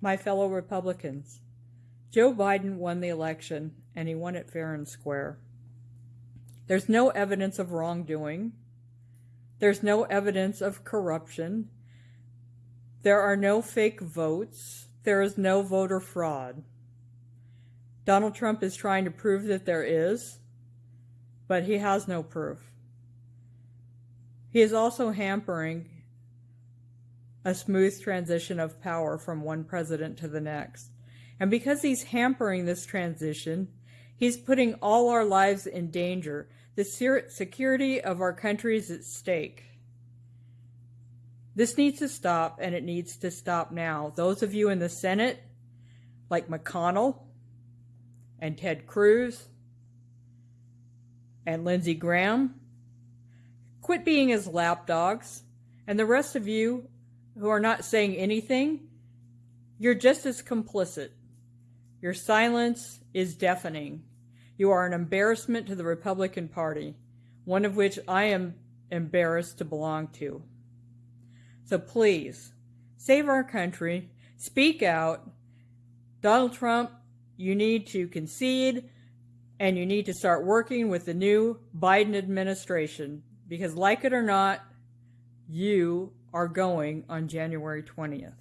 My fellow Republicans, Joe Biden won the election and he won it fair and square. There's no evidence of wrongdoing. There's no evidence of corruption. There are no fake votes. There is no voter fraud. Donald Trump is trying to prove that there is, but he has no proof. He is also hampering a smooth transition of power from one president to the next. And because he's hampering this transition, he's putting all our lives in danger. The security of our country is at stake. This needs to stop, and it needs to stop now. Those of you in the Senate, like McConnell and Ted Cruz and Lindsey Graham, quit being his lapdogs. And the rest of you who are not saying anything, you're just as complicit. Your silence is deafening. You are an embarrassment to the Republican Party, one of which I am embarrassed to belong to. So please, save our country, speak out. Donald Trump, you need to concede and you need to start working with the new Biden administration because like it or not, you are going on January 20th.